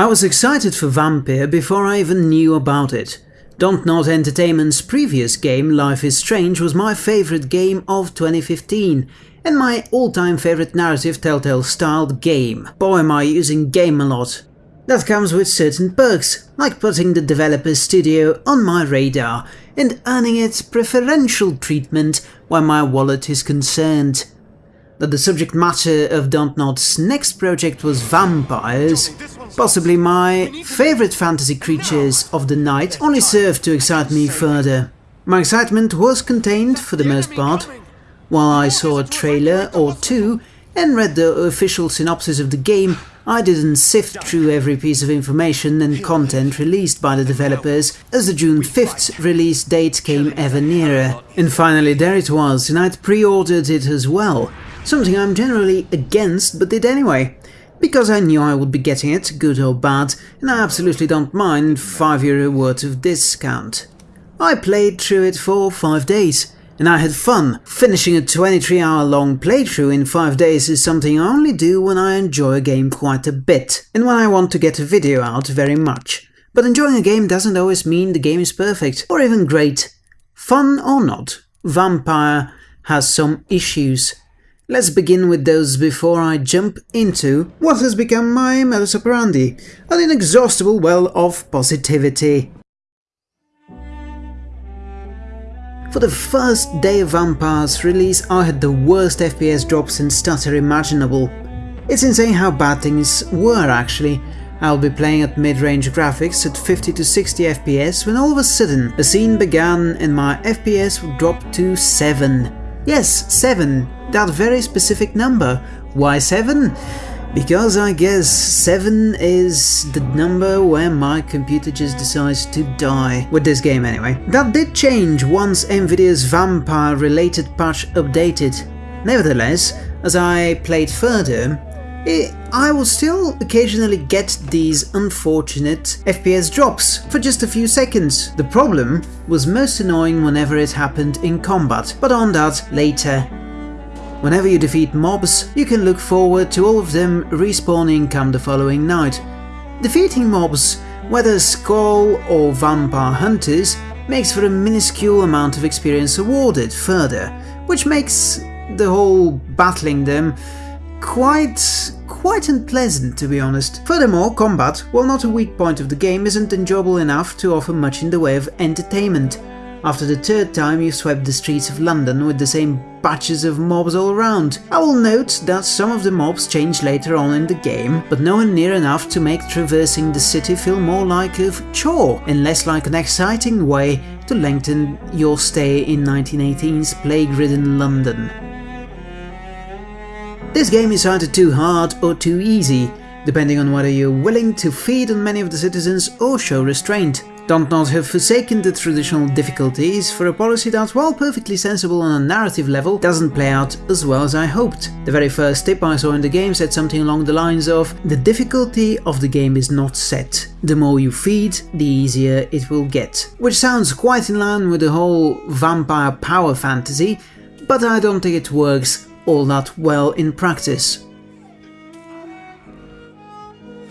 I was excited for Vampyr before I even knew about it. Dontnod Entertainment's previous game, Life is Strange, was my favourite game of 2015 and my all-time favourite narrative Telltale styled game. Boy am I using game a lot. That comes with certain perks, like putting the developer's studio on my radar and earning it preferential treatment where my wallet is concerned. That the subject matter of Dontnod's next project was vampires, possibly my favourite fantasy creatures of the night, only served to excite me further. My excitement was contained, for the most part, while I saw a trailer or two and read the official synopsis of the game, I didn't sift through every piece of information and content released by the developers as the June 5th release date came ever nearer. And finally there it was, and I'd pre-ordered it as well, something I'm generally against but did anyway. Because I knew I would be getting it, good or bad, and I absolutely don't mind 5 euro worth of discount. I played through it for 5 days, and I had fun. Finishing a 23 hour long playthrough in 5 days is something I only do when I enjoy a game quite a bit, and when I want to get a video out very much. But enjoying a game doesn't always mean the game is perfect, or even great. Fun or not, Vampyr has some issues. Let's begin with those before I jump into what has become my modus operandi, an inexhaustible well of positivity. For the first day of Vampyr's release I had the worst FPS drops and stutter imaginable. It's insane how bad things were actually. I'll be playing at mid-range graphics at 50 to 60 FPS when all of a sudden a scene began and my FPS would drop to 7. Yes, 7, that very specific number. Why 7? Because I guess 7 is the number where my computer just decides to die. With this game anyway. That did change once Nvidia's vampire-related patch updated. Nevertheless, as I played further, it, I will still occasionally get these unfortunate FPS drops for just a few seconds. The problem was most annoying whenever it happened in combat, but on that later Whenever you defeat mobs, you can look forward to all of them respawning come the following night. Defeating mobs, whether Skal or Vampire Hunters, makes for a minuscule amount of experience awarded further, which makes the whole battling them quite quite unpleasant to be honest. Furthermore, combat, while not a weak point of the game, isn't enjoyable enough to offer much in the way of entertainment. After the third time you swept the streets of London with the same batches of mobs all around. I will note that some of the mobs change later on in the game, but nowhere near enough to make traversing the city feel more like a chore and less like an exciting way to lengthen your stay in 1918's plague-ridden London. This game is either too hard or too easy, depending on whether you're willing to feed on many of the citizens or show restraint. Dontnod have forsaken the traditional difficulties for a policy that, while perfectly sensible on a narrative level, doesn't play out as well as I hoped. The very first tip I saw in the game said something along the lines of The difficulty of the game is not set. The more you feed, the easier it will get. Which sounds quite in line with the whole vampire power fantasy, but I don't think it works all that well in practice.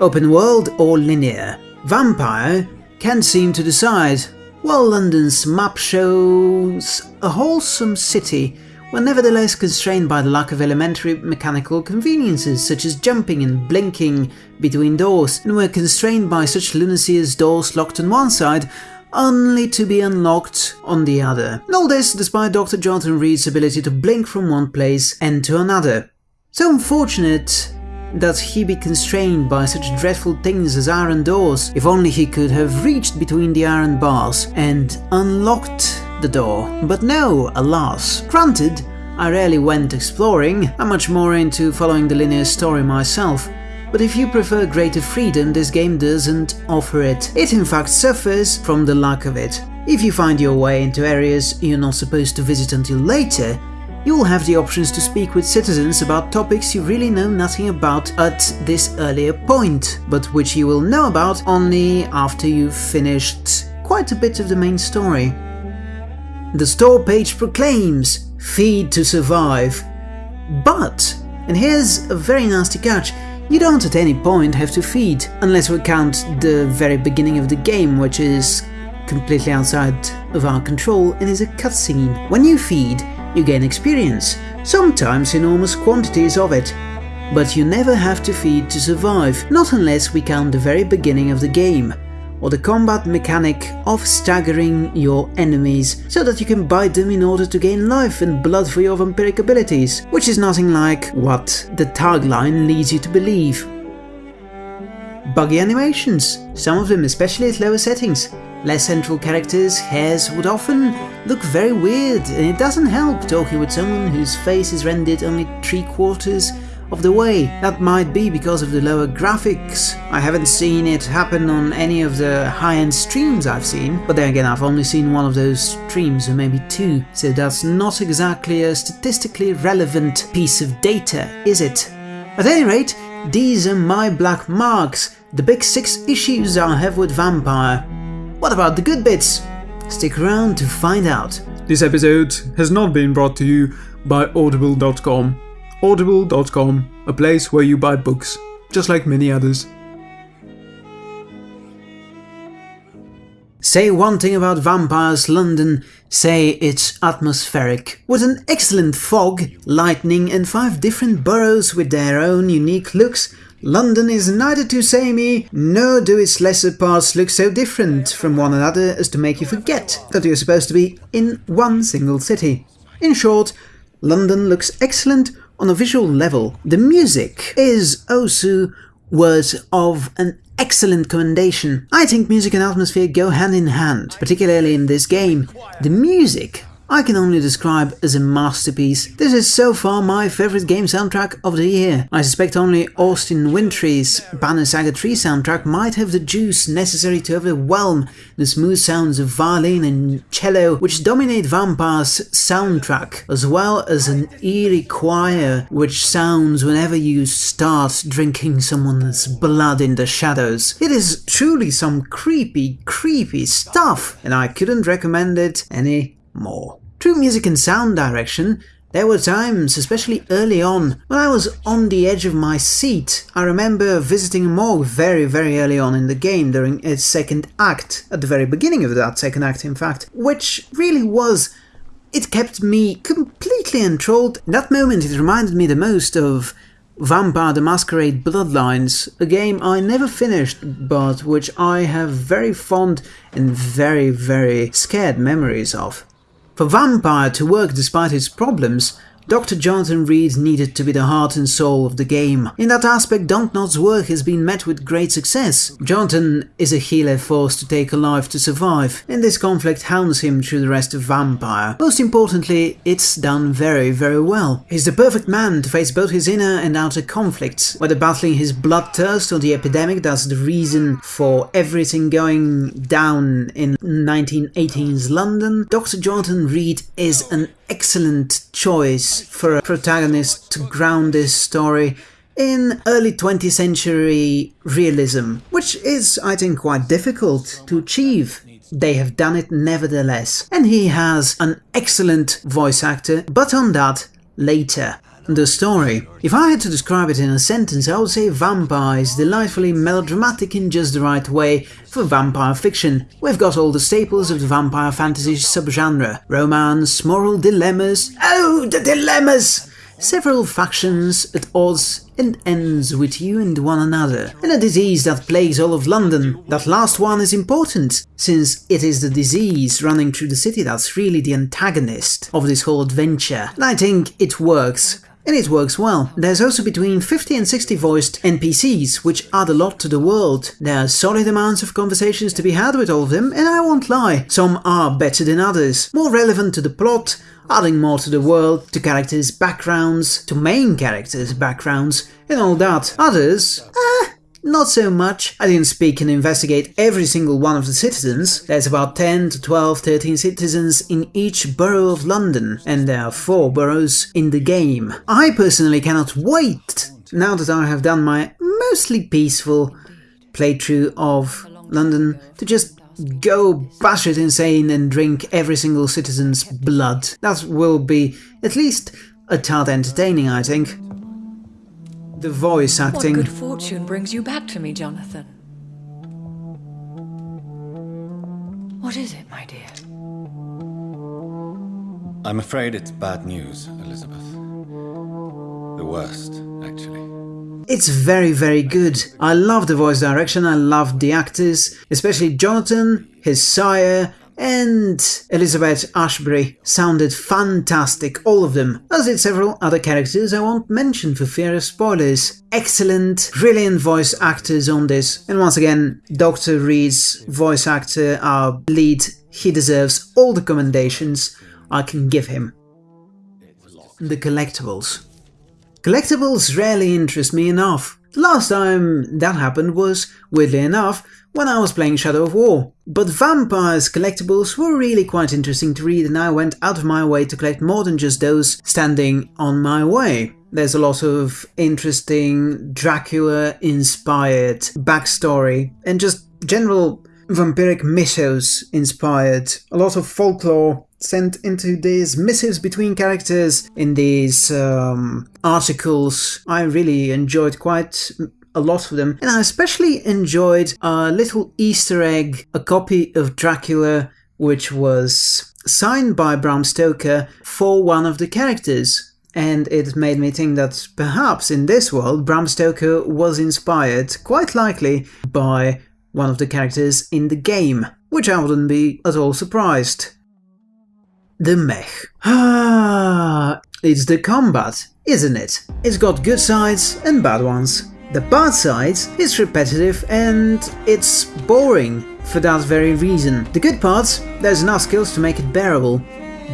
Open world or linear? Vampyr can't seem to decide. While London's map shows a wholesome city, we're nevertheless constrained by the lack of elementary mechanical conveniences such as jumping and blinking between doors, and we're constrained by such lunacy as doors locked on one side only to be unlocked on the other. And all this despite Dr. Jonathan Reed's ability to blink from one place and to another. So unfortunate that he be constrained by such dreadful things as iron doors. If only he could have reached between the iron bars and unlocked the door. But no, alas. Granted, I rarely went exploring, I'm much more into following the linear story myself. But if you prefer greater freedom, this game doesn't offer it. It in fact suffers from the lack of it. If you find your way into areas you're not supposed to visit until later, you will have the options to speak with citizens about topics you really know nothing about at this earlier point, but which you will know about only after you've finished quite a bit of the main story. the store page proclaims, feed to survive. But, and here's a very nasty catch, you don't at any point have to feed, unless we count the very beginning of the game, which is completely outside of our control and is a cutscene. When you feed, you gain experience, sometimes enormous quantities of it. But you never have to feed to survive, not unless we count the very beginning of the game, or the combat mechanic of staggering your enemies so that you can bite them in order to gain life and blood for your vampiric abilities, which is nothing like what the tagline leads you to believe. Buggy animations, some of them especially at lower settings. Less central characters' hairs would often look very weird, and it doesn't help talking with someone whose face is rendered only three quarters of the way. That might be because of the lower graphics. I haven't seen it happen on any of the high-end streams I've seen, but then again I've only seen one of those streams or maybe two, so that's not exactly a statistically relevant piece of data, is it? At any rate, these are my black marks, the big six issues I have with Vampyr. What about the good bits? Stick around to find out. This episode has not been brought to you by Audible.com. Audible.com, a place where you buy books, just like many others. Say one thing about Vampyr's London, say it's atmospheric. With an excellent fog, lightning and five different boroughs with their own unique looks, London is neither too samey, nor do its lesser parts look so different from one another as to make you forget that you're supposed to be in one single city. In short, London looks excellent on a visual level, the music is oh, also worth of an excellent commendation. I think music and atmosphere go hand in hand, particularly in this game. The music I can only describe as a masterpiece. This is so far my favorite game soundtrack of the year. I suspect only Austin Wintory's Banner Saga 3 soundtrack might have the juice necessary to overwhelm the smooth sounds of violin and cello which dominate Vampyr's soundtrack, as well as an eerie choir which sounds whenever you start drinking someone's blood in the shadows. It is truly some creepy, creepy stuff, and I couldn't recommend it any more. True music and sound direction, there were times, especially early on, when I was on the edge of my seat. I remember visiting a morgue very, very early on in the game during its second act, at the very beginning of that second act, in fact, which really was. It kept me completely enthralled. That moment, it reminded me the most of Vampire the Masquerade Bloodlines, a game I never finished, but which I have very fond and very, very scared memories of. For Vampyr to work despite its problems, Dr. Jonathan Reed needed to be the heart and soul of the game. In that aspect, Dontnod's work has been met with great success. Jonathan is a healer forced to take a life to survive, and this conflict hounds him through the rest of Vampyr. Most importantly, it's done very, very well. He's the perfect man to face both his inner and outer conflicts, whether battling his bloodthirst or the epidemic that's the reason for everything going down in 1918's London. Dr. Jonathan Reed is an excellent choice for a protagonist to ground this story in early 20th century realism, which is, I think, quite difficult to achieve. They have done it nevertheless, and he has an excellent voice actor, but on that later. The story. If I had to describe it in a sentence, I would say Vampyr is delightfully melodramatic in just the right way for vampire fiction. We've got all the staples of the vampire fantasy subgenre. Romance, moral dilemmas. Oh, the dilemmas! Several factions at odds and ends with you and one another, and a disease that plagues all of London. That last one is important, since it is the disease running through the city that's really the antagonist of this whole adventure, and I think it works and it works well. There's also between 50 and 60 voiced NPCs, which add a lot to the world. There are solid amounts of conversations to be had with all of them, and I won't lie, some are better than others, more relevant to the plot, adding more to the world, to characters' backgrounds, to main characters' backgrounds, and all that. Others, eh, not so much. I didn't speak and investigate every single one of the citizens. There's about 10 to 12, 13 citizens in each borough of London, and there are 4 boroughs in the game. I personally cannot wait, now that I have done my mostly peaceful playthrough of London, to just go batshit insane and drink every single citizen's blood. That will be at least a tad entertaining, I think. The voice acting. What good fortune brings you back to me, Jonathan? What is it, my dear? I'm afraid it's bad news, Elizabeth. The worst, actually. It's very, very good. I love the voice direction, I love the actors, especially Jonathan, his sire, and Elizabeth Ashbury sounded fantastic, all of them, as did several other characters I won't mention for fear of spoilers. Excellent, brilliant voice actors on this, and once again, Dr. Reed's voice actor, our lead, he deserves all the commendations I can give him. The collectibles. Collectibles rarely interest me enough. The last time that happened was, weirdly enough, when I was playing Shadow of War. But Vampyr's collectibles were really quite interesting to read and I went out of my way to collect more than just those standing on my way. There's a lot of interesting Dracula-inspired backstory and just general vampiric mythos inspired. A lot of folklore sent into these missives between characters in these um, articles. I really enjoyed quite a lot of them, and I especially enjoyed a little Easter egg, a copy of Dracula, which was signed by Bram Stoker for one of the characters. And it made me think that perhaps in this world Bram Stoker was inspired, quite likely, by one of the characters in the game, which I wouldn't be at all surprised. The mech. Ah, it's the combat, isn't it? It's got good sides and bad ones. The bad side is repetitive and it's boring for that very reason. The good parts, there's enough skills to make it bearable.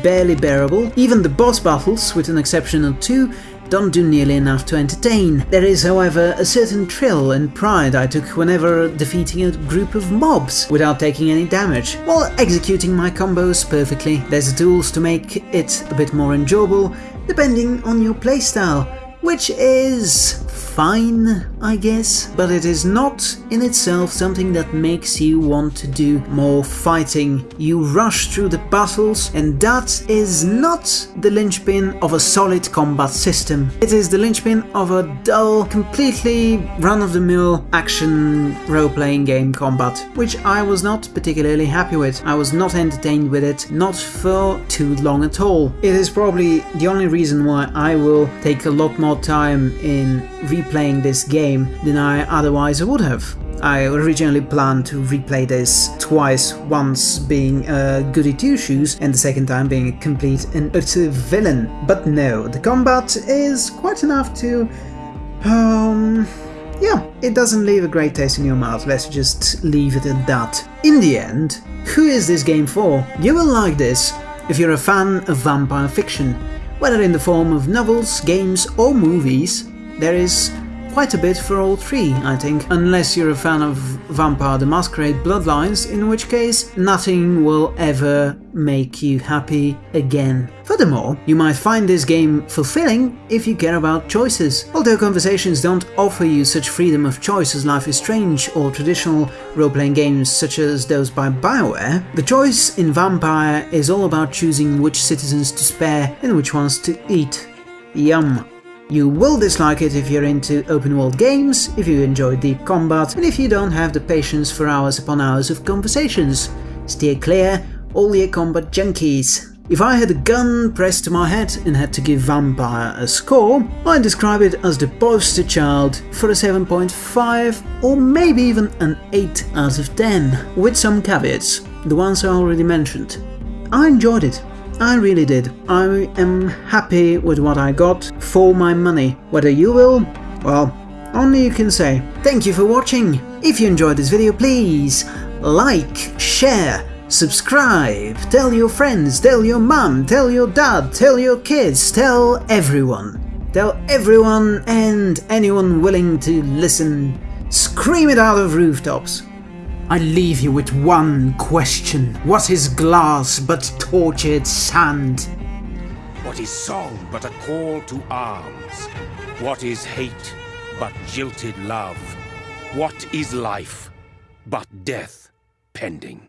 Barely bearable, even the boss battles, with an exception or two, don't do nearly enough to entertain. There is, however, a certain thrill and pride I took whenever defeating a group of mobs without taking any damage, while executing my combos perfectly. There's the tools to make it a bit more enjoyable, depending on your playstyle, which is fine, I guess, but it is not in itself something that makes you want to do more fighting. You rush through the battles, and that is not the linchpin of a solid combat system. It is the linchpin of a dull, completely run-of-the-mill action role-playing game combat, which I was not particularly happy with. I was not entertained with it, not for too long at all. It is probably the only reason why I will take a lot more time in replaying this game than I otherwise would have. I originally planned to replay this twice, once being a goody two-shoes and the second time being a complete and utter villain. But no, the combat is quite enough to... um... Yeah, it doesn't leave a great taste in your mouth, let's just leave it at that. In the end, who is this game for? You will like this if you're a fan of vampire fiction, whether in the form of novels, games or movies, there is quite a bit for all three, I think, unless you're a fan of Vampire the Masquerade Bloodlines, in which case nothing will ever make you happy again. Furthermore, you might find this game fulfilling if you care about choices. Although conversations don't offer you such freedom of choice as Life is Strange or traditional role-playing games such as those by Bioware, the choice in Vampyr is all about choosing which citizens to spare and which ones to eat. Yum. You will dislike it if you're into open world games, if you enjoy deep combat, and if you don't have the patience for hours upon hours of conversations. Steer clear, all your combat junkies. If I had a gun pressed to my head and had to give Vampyr a score, I'd describe it as the poster child for a 7.5 or maybe even an 8 out of 10, with some caveats, the ones I already mentioned. I enjoyed it. I really did. I am happy with what I got for my money. Whether you will, well, only you can say. Thank you for watching. If you enjoyed this video, please like, share, subscribe, tell your friends, tell your mum, tell your dad, tell your kids, tell everyone. Tell everyone and anyone willing to listen. Scream it out of rooftops. I leave you with one question. What is glass but tortured sand? What is song but a call to arms? What is hate but jilted love? What is life but death pending?